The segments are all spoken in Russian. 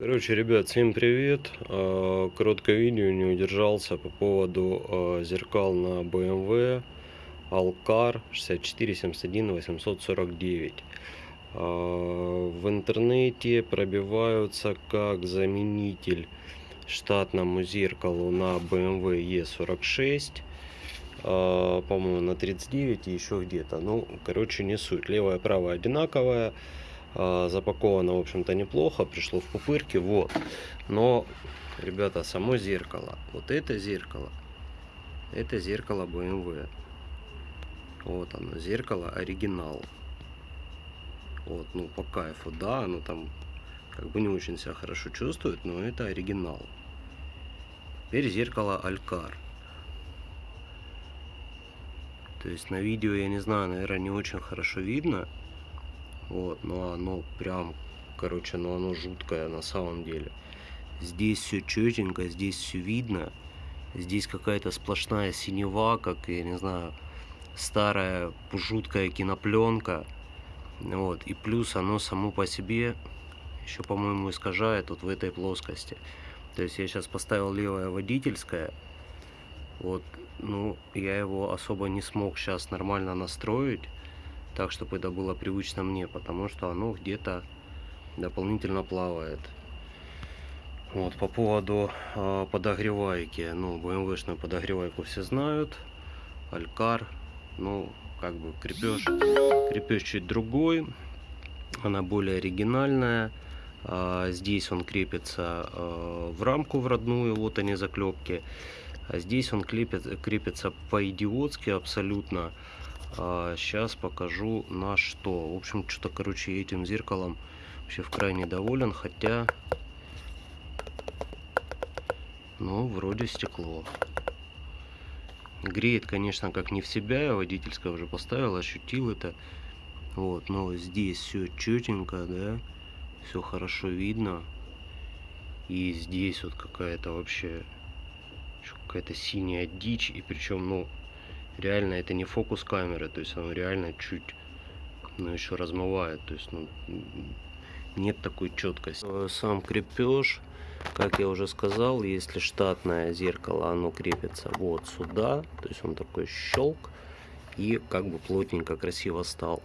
Короче, ребят, всем привет. А, Короткое видео не удержался по поводу а, зеркал на BMW Alcar 6471 849. А, В интернете пробиваются как заменитель штатному зеркалу на BMW E46 а, по-моему на 39 и еще где-то ну короче не суть левая правая одинаковая запаковано в общем-то неплохо пришло в пупырке вот. Но ребята само зеркало вот это зеркало это зеркало BMW вот оно зеркало оригинал. Вот ну по кайфу да оно там как бы не очень себя хорошо чувствует но это оригинал. Теперь зеркало алькар то есть на видео, я не знаю, наверное, не очень хорошо видно. Вот, но оно прям, короче, ну оно жуткое на самом деле. Здесь все четенько, здесь все видно. Здесь какая-то сплошная синева, как, я не знаю, старая жуткая кинопленка. Вот, и плюс оно само по себе еще, по-моему, искажает вот в этой плоскости. То есть я сейчас поставил левое водительское. Вот ну, я его особо не смог сейчас нормально настроить, так, чтобы это было привычно мне, потому что оно где-то дополнительно плавает. Вот, по поводу э, подогревайки, ну, BMW-шную подогревайку все знают, Алькар, ну, как бы крепеж, крепеж чуть другой, она более оригинальная, а, здесь он крепится э, в рамку в родную, вот они заклепки, а здесь он крепит, крепится по-идиотски абсолютно. А сейчас покажу на что. В общем, что-то, короче, этим зеркалом вообще в крайне доволен. Хотя, ну, вроде стекло. Греет, конечно, как не в себя. Я водительское уже поставил, ощутил это. Вот, но здесь все четенько, да. Все хорошо видно. И здесь вот какая-то вообще какая-то синяя дичь и причем ну реально это не фокус камеры то есть оно реально чуть ну еще размывает то есть ну нет такой четкости э, сам крепеж как я уже сказал если штатное зеркало оно крепится вот сюда то есть он такой щелк и как бы плотненько красиво стал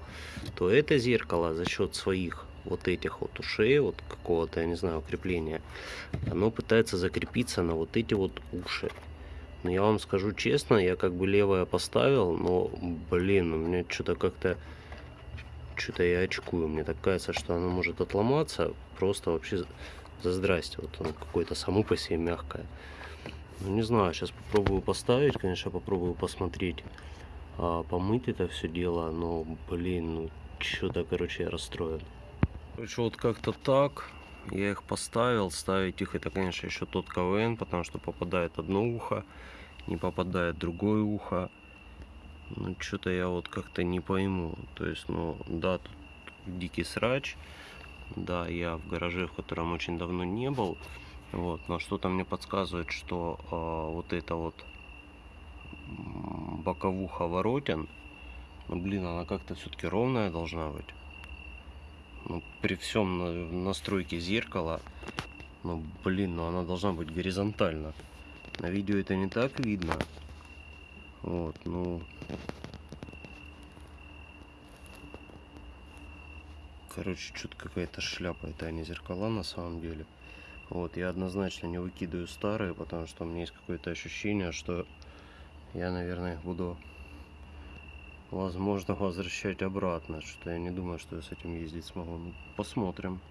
то это зеркало за счет своих вот этих вот ушей, вот какого-то, я не знаю, укрепления, оно пытается закрепиться на вот эти вот уши. Но я вам скажу честно, я как бы левое поставил, но, блин, у меня что-то как-то, что-то я очкую. Мне так кажется, что оно может отломаться, просто вообще за здрасте. Вот оно какое-то само по себе мягкое. Ну, не знаю, сейчас попробую поставить, конечно, попробую посмотреть, а, помыть это все дело, но, блин, ну, что-то, короче, я расстроен. Короче, вот как-то так. Я их поставил. Ставить их это, конечно, еще тот КВН, потому что попадает одно ухо, не попадает другое ухо. Ну, что-то я вот как-то не пойму. То есть, ну, да, тут дикий срач. Да, я в гараже, в котором очень давно не был. Вот, но что-то мне подсказывает, что э, вот это вот боковуха воротен, ну, блин, она как-то все-таки ровная должна быть ну, при всем настройке зеркала, ну, блин, ну она должна быть горизонтально. На видео это не так видно. Вот, ну... Короче, что-то какая-то шляпа, это не зеркала на самом деле. Вот, я однозначно не выкидываю старые, потому что у меня есть какое-то ощущение, что я, наверное, буду возможно возвращать обратно. Что я не думаю что я с этим ездить смогу. Ну, посмотрим